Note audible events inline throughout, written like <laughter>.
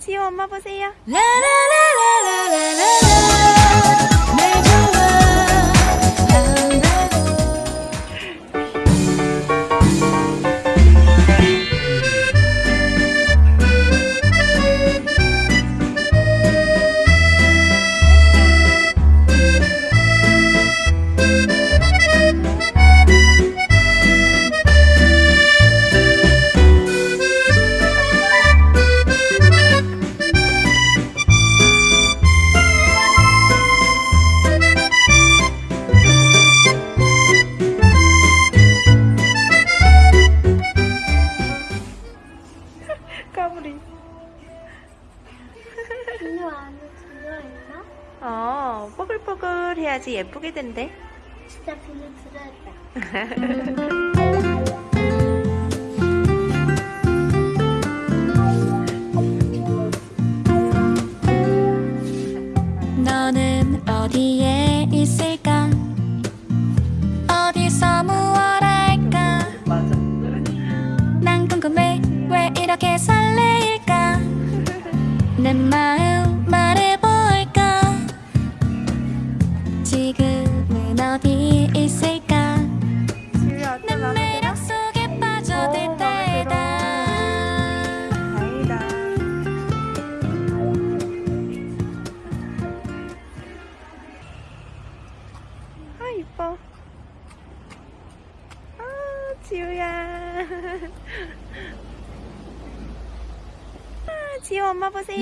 지호 엄마 보세요. 라라라라라라 까불이. 비누 안에 들어있나? 어, 뽀글뽀글 해야지 예쁘게 된대. 진짜 비누 들어있다. <laughs> 너는 어디에 있을까 어디서 무얼 할까. 난 궁금해 왜 이렇게 설레일까 내 마음 말해볼까 지금은 어디 있을까 내 매력 속에 어, 빠져들 때다. 아, 이뻐. 아, 지우야. <laughs> 아, 지우 엄마 보세요.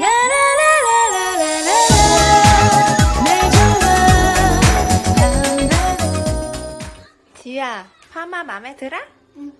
지우야, 파마 마음에 들어? 응.